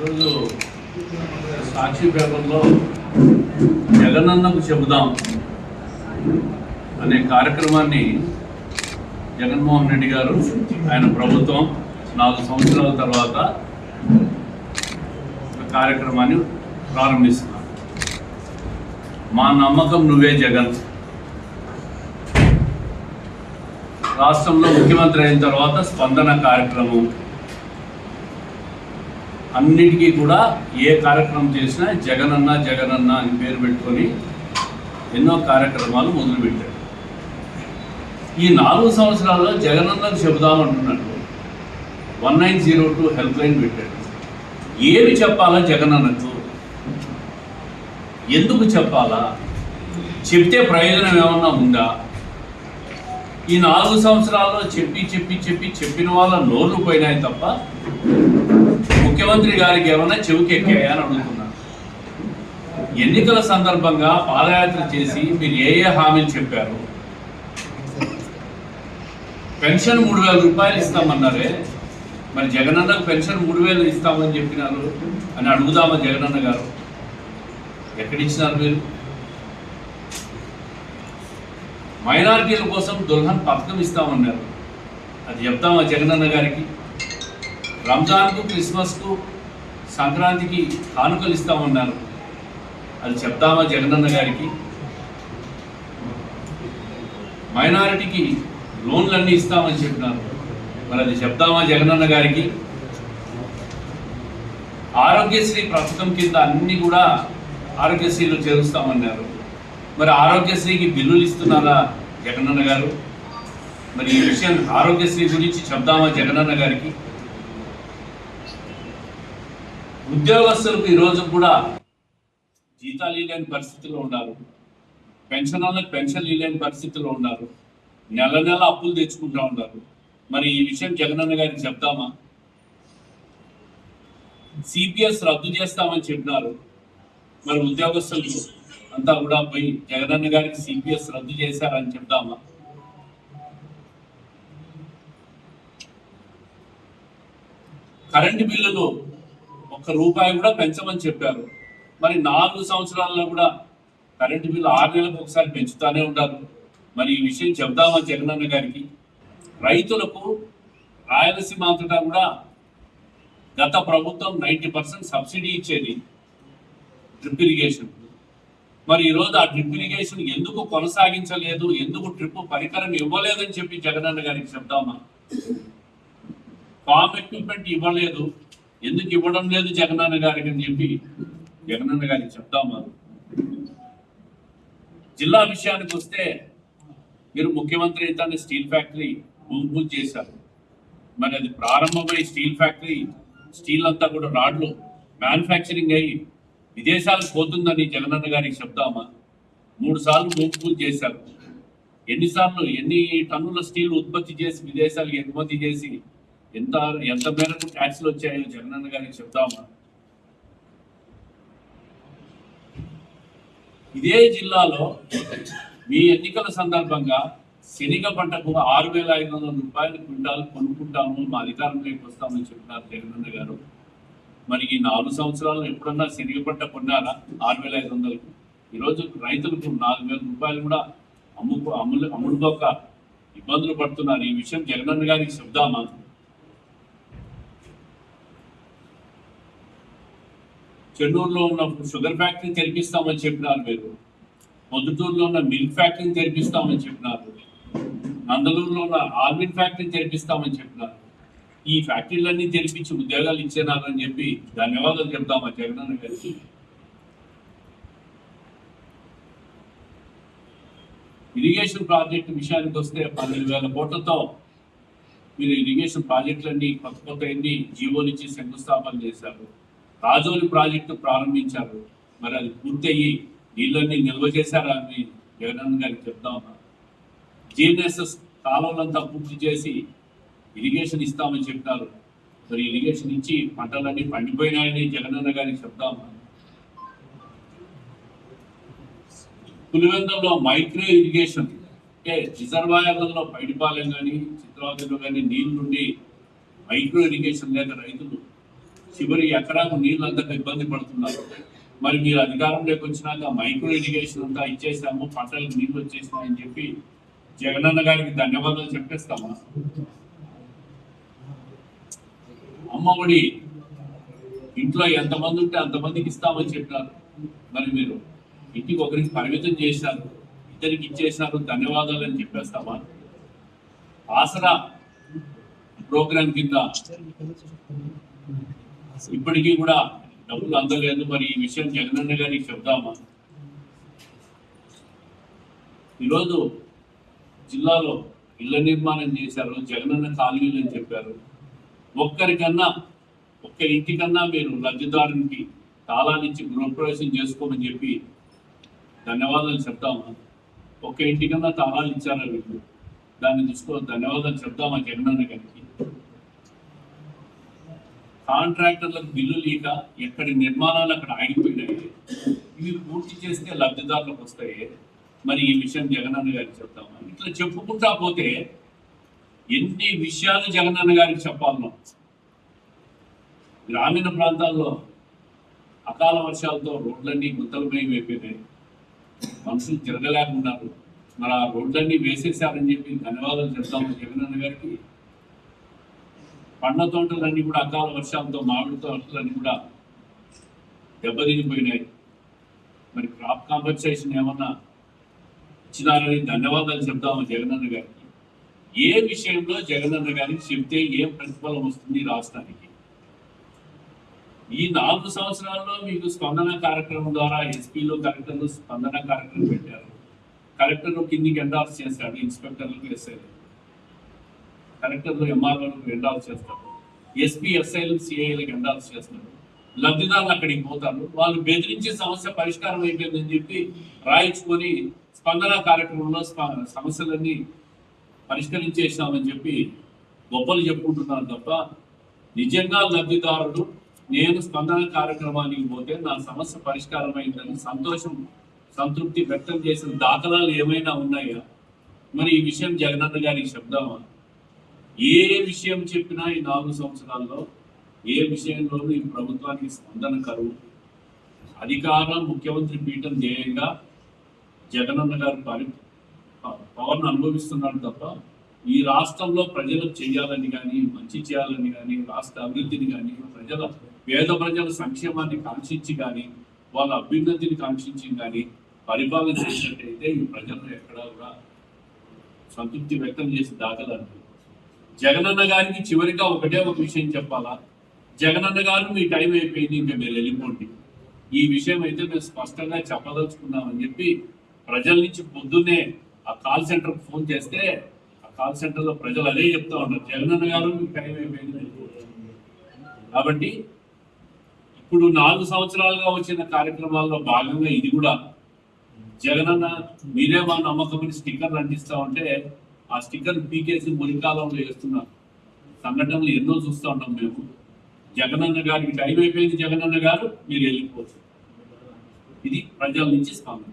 ఈరోజు సాక్షి పేపర్లో జగనన్నకు చెబుదాం అనే కార్యక్రమాన్ని జగన్మోహన్ రెడ్డి గారు ఆయన ప్రభుత్వం నాలుగు సంవత్సరాల తర్వాత ఒక కార్యక్రమాన్ని ప్రారంభిస్తున్నారు. మా నమ్మకం నువ్వే జగన్. రాష్ట్రంలో ముఖ్యమంత్రి అయిన తర్వాత స్పందన కార్యక్రమం అన్నిటికీ కూడా ఏ కార్యక్రమం చేసినా జగనన్న జగనన్న అని పేరు పెట్టుకొని ఎన్నో కార్యక్రమాలు మొదలుపెట్టాడు ఈ నాలుగు సంవత్సరాల్లో జగనన్నకు చెబుదామంటున్నట్టు one nine zero two help line పెట్టాడు. ఏమి చెప్పాలా జగనన్నకు? ఎందుకు చెప్పాలా? చెప్తే ప్రయోజనం ఏమన్నా ఉందా? ఈ నాలుగు సంవత్సరాల్లో చెప్పి చెప్పి చెప్పి చెప్పిన వాళ్ళ నోర్లు పోయినాయి తప్ప ముఖ్యమంత్రి గారికి ఏమైనా చెవికి ఎక్కాయా ఎన్నికల సందర్భంగా పాదయాత్ర చేసి మీరు ఏ ఏ హామీలు చెప్పారు? పెన్షన్ మూడు వేల రూపాయలు ఇస్తామన్నారే. మరి జగనన్నకు పెన్షన్ మూడు వేలు ఇస్తామని చెప్పినారు అని అడుగుదామా జగనన్న గారు? ఎక్కడిచ్చినారు మీరు? మైనారిటీల కోసం దుల్హన్ పథకం ఇస్తామన్నారు. అది చెప్తామా జగనన్న గారికి? రంజాన్కు క్రిస్మస్కు సంక్రాంతికి కానుకలు ఇస్తామన్నారు అది చెప్తామా జగనన్న గారికి? మైనారిటీకి లోన్లన్నీ ఇస్తామని చెప్పినారు. మరి అది చెప్తామా జగనన్న గారికి? ఆరోగ్యశ్రీ ప్రస్తుతం కింద అన్ని కూడా ఆరోగ్యశ్రీలో చేరుస్తామన్నారు. మరి ఆరోగ్యశ్రీకి బిల్లులు ఇస్తున్నారా జగనన్న గారు? మరి ఈ విషయం ఆరోగ్యశ్రీ గురించి చెప్దామా జగనన్న గారికి? ఉద్యోగస్తులకు ఈరోజు కూడా జీతాలు ఇవ్వలేని పరిస్థితిలో ఉన్నారు. పెన్షన్ వాళ్ళకి పెన్షన్ ఇవ్వలేని పరిస్థితిలో ఉన్నారు. నెల నెల అప్పులు తెచ్చుకుంటా ఉన్నారు. మరి ఈ విషయం జగనన్న గారికి చెప్దామా సిపిఎస్ రద్దు చేస్తామని చెప్పినారు. మరి ఉద్యోగస్తులు అంతా కూడా పోయి జగనన్న గారికి సిపిఎస్ రద్దు చేశారని చెప్దామా కరెంటు బిల్లులు ఒక్క రూపాయి కూడా పెంచమని చెప్పారు. మరి నాలుగు సంవత్సరాల్లో కూడా కరెంటు బిల్లు ఆరు నెలలకు ఒకసారి పెంచుతూనే ఉంటారు. మరి ఈ విషయం చెప్దామా జగనన్న గారికి? రైతులకు రాయలసీమ అంతటా కూడా గత ప్రభుత్వం నైంటీ పర్సెంట్ సబ్సిడీ ఇచ్చేది డ్రిప్ ఇరిగేషన్. మరి ఈరోజు ఆ డ్రిప్ ఇరిగేషన్ ఎందుకు కొనసాగించలేదు? ఎందుకు డ్రిప్ పరికరం ఇవ్వలేదని చెప్పి జగనన్న గారికి చెప్దామా ఫామ్ ఎక్విప్మెంట్ ఇవ్వలేదు. ఎందుకు ఇవ్వడం లేదు జగనన్న గారికి అని చెప్పి జగనన్న గారికి చెప్దామా జిల్లా విషయానికి వస్తే మీరు ముఖ్యమంత్రి అయితే స్టీల్ ఫ్యాక్టరీ భూమి చేశారు. మరి అది ప్రారంభమై స్టీల్ ఫ్యాక్టరీ స్టీల్ అంతా కూడా రాడ్లు మ్యానుఫ్యాక్చరింగ్ అయ్యి విదేశాలకు పోతుందని జగనన్న గారికి చెప్దామా మూడు సార్లు భూమి పూజ చేశారు. ఎన్నిసార్లు ఎన్ని టన్నుల స్టీల్ ఉత్పత్తి చేసి విదేశాలకు ఎగుమతి చేసి ఎంత ఎంత మేరకు ట్యాక్స్లు వచ్చాయో జగనన్న గారికి చెప్దామా ఇదే జిల్లాలో మీ ఎన్నికల సందర్భంగా శనిగ పంటకు ఆరు వేల ఐదు వందల రూపాయలు క్వింటాలు కొనుక్కుంటాము మా అధికారంలోకి వస్తామని చెప్పినారు జగనన్న గారు. మరి ఈ నాలుగు సంవత్సరాలు ఎప్పుడన్నా శనిగ పంట కొన్నారా? ఆరు వేల ఐదు వందలకు ఈరోజు రైతులకు నాలుగు వేల రూపాయలు కూడా అమ్ముకో అమ్ములు అమ్ముడుకోక ఇబ్బందులు పడుతున్నారు. ఈ విషయం జగనన్న గారికి చెప్దామా? చెన్నూరులో ఉన్న షుగర్ ఫ్యాక్టరీ తెరిపిస్తామని చెప్పినారు మీరు. పొద్దుటూరులో ఉన్న మిల్క్ ఫ్యాక్టరీని తెరిపిస్తామని చెప్పినారు. నందలూరులో ఉన్న ఆల్మిన్ ఫ్యాక్టరీని తెరిపిస్తామని చెప్పినారు. ఈ ఫ్యాక్టరీలన్నీ తెరిపించి ఉద్యోగాలు ఇచ్చేనారని చెప్పి ధన్యవాదాలు చెప్తామా జగనన్న గారికి. ఇరిగేషన్ ప్రాజెక్టు విషయానికి వస్తే పన్నెండు వేల కోట్లతో మీరు ఇరిగేషన్ ప్రాజెక్టులన్నీ కొత్త కొత్త ఎన్ని జీవోలు ఇచ్చి శంకుస్థాపన చేశారు. రాజోలి ప్రాజెక్టు ప్రారంభించారు. మరి అది పూర్తయ్యి నీళ్ళన్నీ నిల్వ చేశారా అని జగనన్న గారికి చెప్తామా జిఎన్ఎస్ఎస్ కాలంలో పూర్తి చేసి ఇరిగేషన్ ఇస్తామని చెప్పారు. మరి ఇరిగేషన్ ఇచ్చి పంటలన్నీ పండిపోయినాయని జగనన్న గారికి చెప్తామా పులివెందులో మైక్రో ఇరిగేషన్ అంటే రిజర్వాయర్లలో పైడిపాలెం కానీ చిత్రావతిలో కానీ నీళ్ళు నుండి మైక్రో ఇరిగేషన్ లేక రైతులు చివరి ఎకరాకు నీళ్ళు అంతా ఇబ్బంది పడుతున్నారు. మరి మీరు అధికారంలోకి వచ్చినాక మైక్రో ఇరిగేషన్ అంతా ఇచ్చేసాము పంటలకు నీళ్ళు వచ్చేసినాయని చెప్పి జగనన్న గారికి ధన్యవాదాలు చెప్పేస్తామా? అమ్మఒడి ఇంట్లో ఎంతమంది ఉంటే అంతమందికి ఇస్తామని చెప్పినారు మరి మీరు ఇంటికి ఒకరికి పరిమితం చేశారు ఇద్దరికి ఇచ్చేసినారు ధన్యవాదాలు అని చెప్పేస్తామా? ఆసరా ప్రోగ్రాం కింద ఇప్పటికీ కూడా డబ్బులు అందలేదు. మరి ఈ విషయం జగనన్న గారికి చెప్దామా? ఈరోజు జిల్లాలో ఇళ్ళ నిర్మాణం చేశారు. జగనన్న కాలనీలు అని చెప్పారు. ఒక్కరికన్నా ఒక్క ఇంటికన్నా మీరు లబ్ధిదారునికి తాళాన్నిచ్చి గృహప్రవేశం చేసుకోమని చెప్పి ధన్యవాదాలు చెప్తామా? ఒక్క ఇంటికన్నా తాళాలు ఇచ్చారా వీళ్ళు? దాన్ని చూసుకో ధన్యవాదాలు చెప్తామా జగనన్న గారికి? కాంట్రాక్టర్లకు బిల్లు లేక ఎక్కడి నిర్మాణాలు అక్కడ ఆగిపోయినాయి. ఇవి పూర్తి చేస్తే లబ్ధిదారులకు వస్తాయి. మరి ఈ విషయం జగనన్న గారికి చెప్తాము. ఇట్లా చెప్పుకుంటా పోతే ఎన్ని విషయాలు జగనన్న గారికి చెప్పాలను గ్రామీణ ప్రాంతాల్లో అకాల వర్షాలతో రోడ్లన్నీ గుంతలమయం అయిపోయినాయి. మనుషులు తిరగలేకున్నారు మరి ఆ రోడ్లన్నీ వేసేసారని చెప్పి ధన్యవాదాలు చెప్తాము జగనన్న గారికి. పండ్ల తోటలన్నీ కూడా అకాల వర్షాలతో మామిడి తోటలన్నీ కూడా దెబ్బతినిపోయినాయి. మరి క్రాప్ కాంపన్సేషన్ ఏమన్నా ఇచ్చినారని ధన్యవాదాలు చెప్తాము జగనన్న గారికి. ఏ విషయంలో జగనన్న గారికి చెప్తే ఏం ప్రతిఫలం వస్తుంది రాష్ట్రానికి? ఈ నాలుగు సంవత్సరాల్లో మీకు స్పందన కార్యక్రమం ద్వారా ఎస్పీలో కలెక్టర్లు స్పందన కార్యక్రమం పెట్టారు. కలెక్టర్లు కిందికి ఎండాల్సి చేశాడు ఇన్స్పెక్టర్లకు ఎస్ఐ కలెక్టర్లు ఎంఆర్ఓలకు ఎండాల్సి చేస్తారు. ఎస్పీ ఎస్ఐలకు సిఐలకు ఎండాల్సి చేస్తారు. లబ్ధిదారులు అక్కడికి పోతారు. వాళ్ళు బెదిరించి సమస్య పరిష్కారం అయిపోయిందని చెప్పి రాయించుకొని స్పందన కార్యక్రమంలో స్ప- సమస్యలన్నీ పరిష్కరించేసామని చెప్పి గొప్పలు చెప్పుకుంటున్నారు తప్ప నిజంగా లబ్ధిదారుడు నేను స్పందన కార్యక్రమానికి పోతే నా సమస్య పరిష్కారం అయిందని సంతోషం సంతృప్తి వ్యక్తం చేసిన దాఖలాలు ఏమైనా ఉన్నాయా? మరి ఈ విషయం జగనన్న గారికి చెప్దామా? ఏ విషయం చెప్పినా ఈ నాలుగు సంవత్సరాల్లో ఏ విషయంలోనూ ఈ ప్రభుత్వానికి స్పందన కరువు అధికారం ముఖ్యమంత్రి పీఠం ధ్యేయంగా జగనన్న గారు పరి పవన్ అనుభవిస్తున్నాడు తప్ప ఈ రాష్ట్రంలో ప్రజలకు చేయాలని కానీ మంచి చేయాలని కానీ రాష్ట్ర అభివృద్ధిని కానీ ప్రజల పేద ప్రజల సంక్షేమాన్ని కాంక్షించి కానీ వాళ్ళ అభ్యున్నతిని కాంక్షించి కానీ పరిపాలన చేసినట్టయితే ఈ ప్రజలు ఎక్కడ కూడా సంతృప్తి వ్యక్తం చేసి దాఖలాలు జగనన్న గారికి చివరిగా ఒకటే ఒక విషయం చెప్పాలా? జగనన్న గారు మీ టైం అయిపోయింది ఇంకా మీరు వెళ్ళిపోండి. ఈ విషయం అయితే మేము స్పష్టంగా చెప్పదలుచుకున్నామని చెప్పి ప్రజల నుంచి పొద్దున్నే ఆ కాల్ సెంటర్ ఫోన్ చేస్తే ఆ కాల్ సెంటర్లో ప్రజలు అదే చెప్తా ఉన్నారు జగనన్న గారు మీకు టైం అయిపోయింది కాబట్టి ఇప్పుడు నాలుగు సంవత్సరాలుగా వచ్చిన కార్యక్రమాల్లో భాగంగా ఇది కూడా జగనన్న మీరే మా నమ్మకమని స్టిక్కర్లు అంటిస్తా ఉంటే ఆ స్టిక్కర్ పీకేసి మురికాలంలో వేస్తున్నారు సంఘటనలు ఎన్నో చూస్తూ ఉన్నాం మేము. జగనన్న గారికి టైం అయిపోయింది జగనన్న గారు మీరు వెళ్ళిపోవచ్చు. ఇది ప్రజల నుంచి స్పందన.